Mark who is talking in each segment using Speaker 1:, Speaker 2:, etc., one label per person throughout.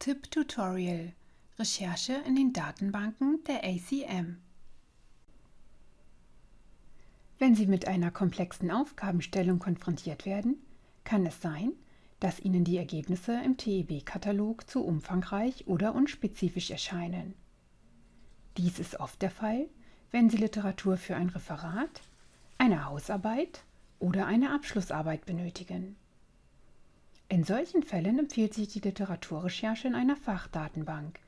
Speaker 1: Tipp-Tutorial Recherche in den Datenbanken der ACM Wenn Sie mit einer komplexen Aufgabenstellung konfrontiert werden, kann es sein, dass Ihnen die Ergebnisse im TEB-Katalog zu umfangreich oder unspezifisch erscheinen. Dies ist oft der Fall, wenn Sie Literatur für ein Referat, eine Hausarbeit oder eine Abschlussarbeit benötigen. In solchen Fällen empfiehlt sich die Literaturrecherche in einer Fachdatenbank,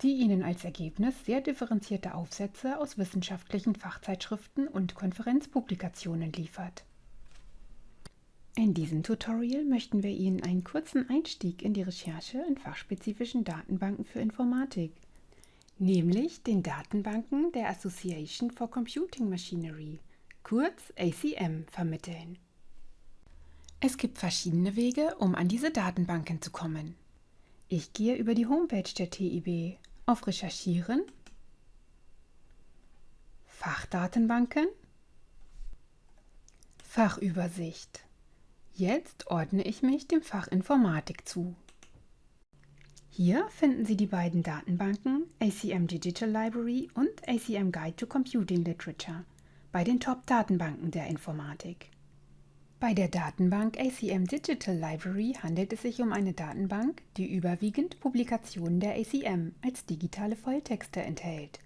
Speaker 1: die Ihnen als Ergebnis sehr differenzierte Aufsätze aus wissenschaftlichen Fachzeitschriften und Konferenzpublikationen liefert. In diesem Tutorial möchten wir Ihnen einen kurzen Einstieg in die Recherche in fachspezifischen Datenbanken für Informatik, nämlich den Datenbanken der Association for Computing Machinery, kurz ACM, vermitteln. Es gibt verschiedene Wege, um an diese Datenbanken zu kommen. Ich gehe über die Homepage der TIB auf Recherchieren, Fachdatenbanken, Fachübersicht. Jetzt ordne ich mich dem Fach Informatik zu. Hier finden Sie die beiden Datenbanken ACM Digital Library und ACM Guide to Computing Literature bei den Top-Datenbanken der Informatik. Bei der Datenbank ACM Digital Library handelt es sich um eine Datenbank, die überwiegend Publikationen der ACM als digitale Volltexte enthält.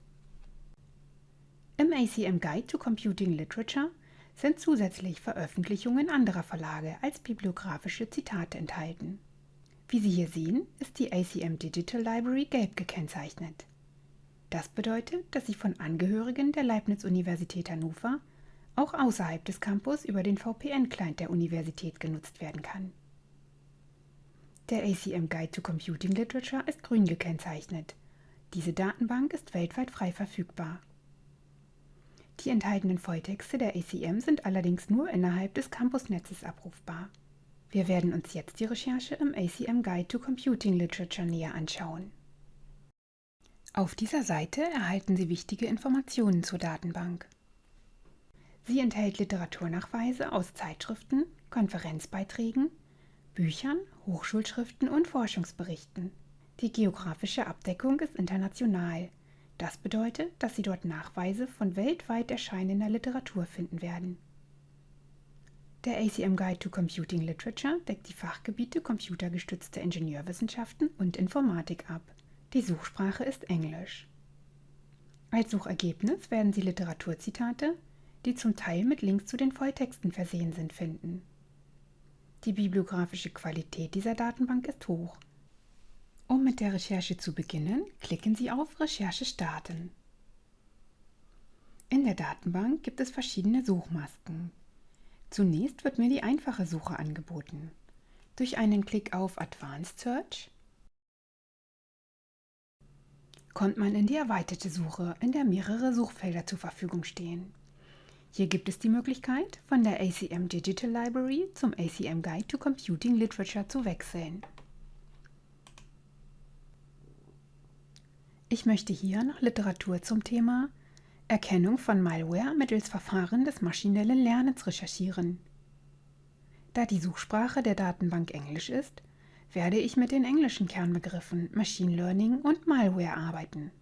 Speaker 1: Im ACM Guide to Computing Literature sind zusätzlich Veröffentlichungen anderer Verlage als bibliografische Zitate enthalten. Wie Sie hier sehen, ist die ACM Digital Library gelb gekennzeichnet. Das bedeutet, dass sie von Angehörigen der Leibniz-Universität Hannover auch außerhalb des Campus über den VPN-Client der Universität genutzt werden kann. Der ACM Guide to Computing Literature ist grün gekennzeichnet. Diese Datenbank ist weltweit frei verfügbar. Die enthaltenen Volltexte der ACM sind allerdings nur innerhalb des Campusnetzes abrufbar. Wir werden uns jetzt die Recherche im ACM Guide to Computing Literature näher anschauen. Auf dieser Seite erhalten Sie wichtige Informationen zur Datenbank. Sie enthält Literaturnachweise aus Zeitschriften, Konferenzbeiträgen, Büchern, Hochschulschriften und Forschungsberichten. Die geografische Abdeckung ist international. Das bedeutet, dass Sie dort Nachweise von weltweit erscheinender Literatur finden werden. Der ACM Guide to Computing Literature deckt die Fachgebiete computergestützte Ingenieurwissenschaften und Informatik ab. Die Suchsprache ist Englisch. Als Suchergebnis werden Sie Literaturzitate, die zum Teil mit Links zu den Volltexten versehen sind, finden. Die bibliografische Qualität dieser Datenbank ist hoch. Um mit der Recherche zu beginnen, klicken Sie auf Recherche starten. In der Datenbank gibt es verschiedene Suchmasken. Zunächst wird mir die einfache Suche angeboten. Durch einen Klick auf Advanced Search kommt man in die erweiterte Suche, in der mehrere Suchfelder zur Verfügung stehen. Hier gibt es die Möglichkeit, von der ACM Digital Library zum ACM Guide to Computing Literature zu wechseln. Ich möchte hier nach Literatur zum Thema Erkennung von Malware mittels Verfahren des maschinellen Lernens recherchieren. Da die Suchsprache der Datenbank Englisch ist, werde ich mit den englischen Kernbegriffen Machine Learning und Malware arbeiten.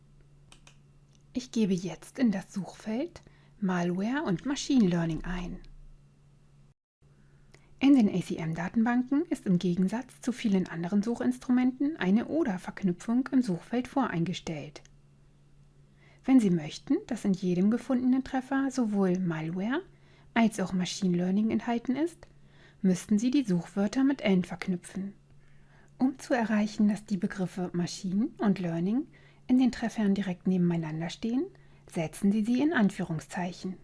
Speaker 1: Ich gebe jetzt in das Suchfeld Malware und Machine Learning ein. In den ACM-Datenbanken ist im Gegensatz zu vielen anderen Suchinstrumenten eine Oder-Verknüpfung im Suchfeld voreingestellt. Wenn Sie möchten, dass in jedem gefundenen Treffer sowohl Malware als auch Machine Learning enthalten ist, müssten Sie die Suchwörter mit AND verknüpfen. Um zu erreichen, dass die Begriffe Machine und Learning in den Treffern direkt nebeneinander stehen, setzen Sie sie in Anführungszeichen.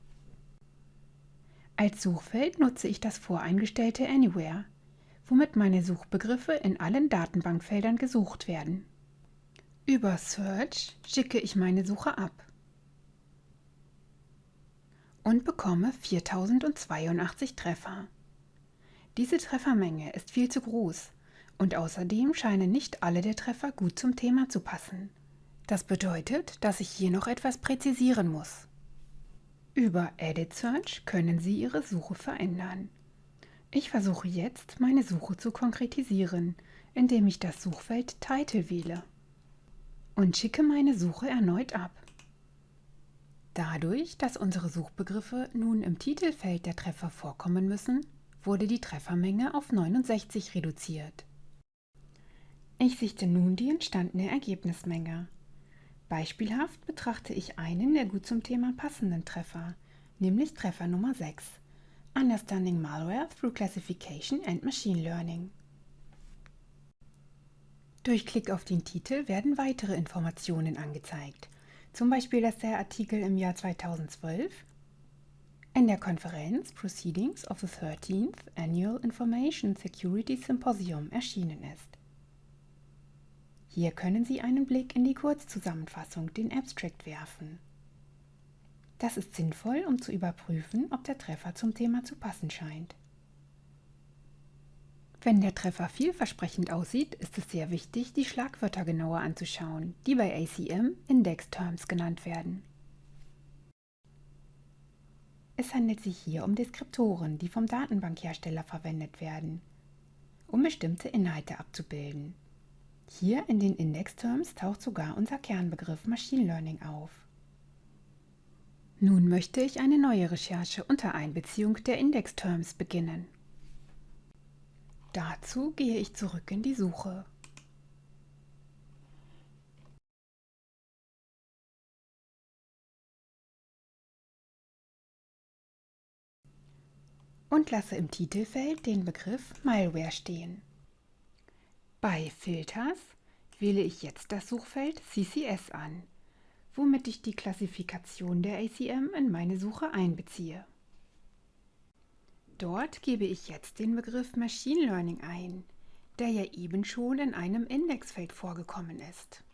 Speaker 1: Als Suchfeld nutze ich das voreingestellte Anywhere, womit meine Suchbegriffe in allen Datenbankfeldern gesucht werden. Über Search schicke ich meine Suche ab und bekomme 4082 Treffer. Diese Treffermenge ist viel zu groß und außerdem scheinen nicht alle der Treffer gut zum Thema zu passen. Das bedeutet, dass ich hier noch etwas präzisieren muss. Über Edit Search können Sie Ihre Suche verändern. Ich versuche jetzt, meine Suche zu konkretisieren, indem ich das Suchfeld Title wähle und schicke meine Suche erneut ab. Dadurch, dass unsere Suchbegriffe nun im Titelfeld der Treffer vorkommen müssen, wurde die Treffermenge auf 69 reduziert. Ich sichte nun die entstandene Ergebnismenge. Beispielhaft betrachte ich einen der gut zum Thema passenden Treffer, nämlich Treffer Nummer 6, Understanding Malware through Classification and Machine Learning. Durch Klick auf den Titel werden weitere Informationen angezeigt, zum Beispiel, dass der Artikel im Jahr 2012 in der Konferenz Proceedings of the 13th Annual Information Security Symposium erschienen ist. Hier können Sie einen Blick in die Kurzzusammenfassung, den Abstract, werfen. Das ist sinnvoll, um zu überprüfen, ob der Treffer zum Thema zu passen scheint. Wenn der Treffer vielversprechend aussieht, ist es sehr wichtig, die Schlagwörter genauer anzuschauen, die bei ACM Index Terms genannt werden. Es handelt sich hier um Deskriptoren, die vom Datenbankhersteller verwendet werden, um bestimmte Inhalte abzubilden. Hier in den Index-Terms taucht sogar unser Kernbegriff Machine Learning auf. Nun möchte ich eine neue Recherche unter Einbeziehung der Index-Terms beginnen. Dazu gehe ich zurück in die Suche. und lasse im Titelfeld den Begriff Malware stehen. Bei Filters wähle ich jetzt das Suchfeld CCS an, womit ich die Klassifikation der ACM in meine Suche einbeziehe. Dort gebe ich jetzt den Begriff Machine Learning ein, der ja eben schon in einem Indexfeld vorgekommen ist.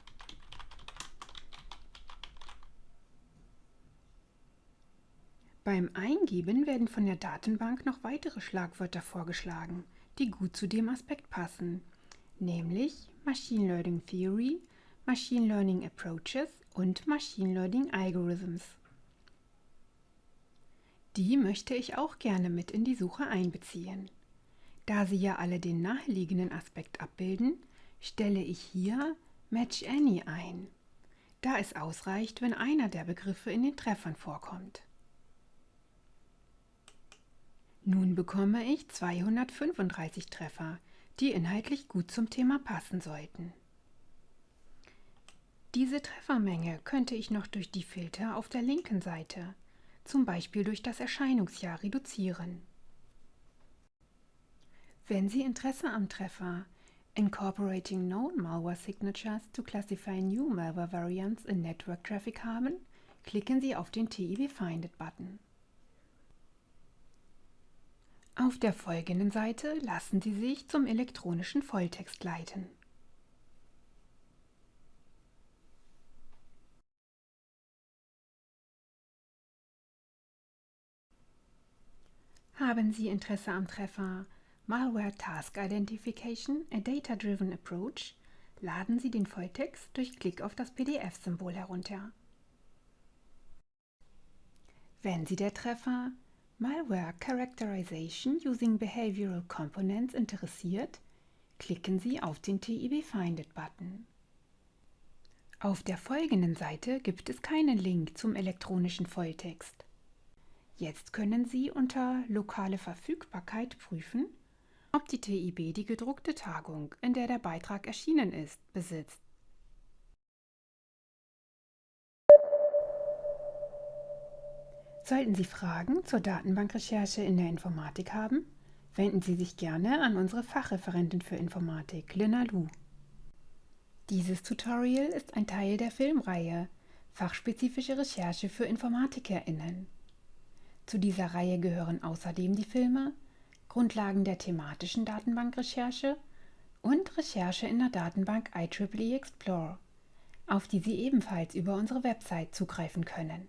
Speaker 1: Beim Eingeben werden von der Datenbank noch weitere Schlagwörter vorgeschlagen, die gut zu dem Aspekt passen, nämlich Machine Learning Theory, Machine Learning Approaches und Machine Learning Algorithms. Die möchte ich auch gerne mit in die Suche einbeziehen. Da sie ja alle den naheliegenden Aspekt abbilden, stelle ich hier Match Any ein, da es ausreicht, wenn einer der Begriffe in den Treffern vorkommt. Nun bekomme ich 235 Treffer, die inhaltlich gut zum Thema passen sollten. Diese Treffermenge könnte ich noch durch die Filter auf der linken Seite, zum Beispiel durch das Erscheinungsjahr, reduzieren. Wenn Sie Interesse am Treffer Incorporating Known Malware Signatures to Classify New Malware Variants in Network Traffic haben, klicken Sie auf den TIB It Button. Auf der folgenden Seite lassen Sie sich zum elektronischen Volltext leiten. Haben Sie Interesse am Treffer Malware Task Identification, a Data-Driven Approach, laden Sie den Volltext durch Klick auf das PDF-Symbol herunter. Wenn Sie der Treffer Malware Characterization using Behavioral Components interessiert, klicken Sie auf den TIB Find It Button. Auf der folgenden Seite gibt es keinen Link zum elektronischen Volltext. Jetzt können Sie unter Lokale Verfügbarkeit prüfen, ob die TIB die gedruckte Tagung, in der der Beitrag erschienen ist, besitzt. Sollten Sie Fragen zur Datenbankrecherche in der Informatik haben, wenden Sie sich gerne an unsere Fachreferentin für Informatik, Lina Lu. Dieses Tutorial ist ein Teil der Filmreihe Fachspezifische Recherche für InformatikerInnen. Zu dieser Reihe gehören außerdem die Filme Grundlagen der thematischen Datenbankrecherche und Recherche in der Datenbank IEEE Explore, auf die Sie ebenfalls über unsere Website zugreifen können.